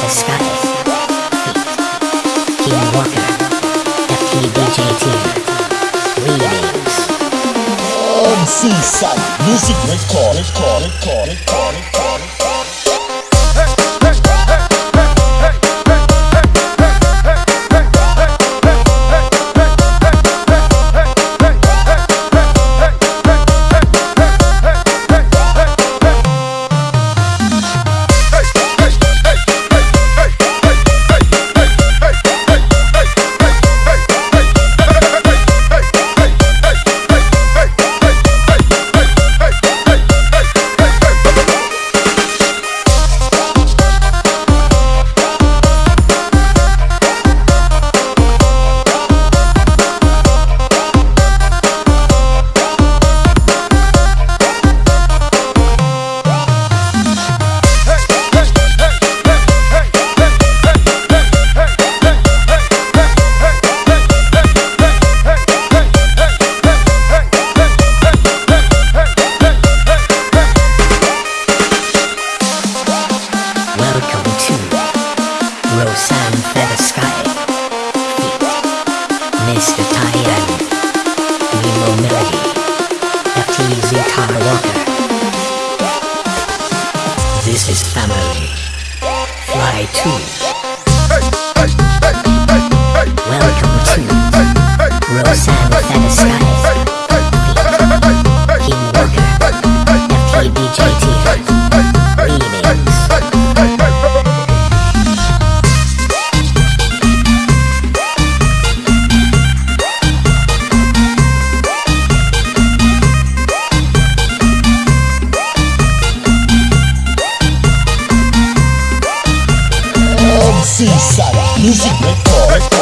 the sky. Walker, MC music, let's call it, call it, call it, call it. Mr. Nemo Melody. Walker. This is family. Fly 2. Welcome to Roseanne Seaside Music Record.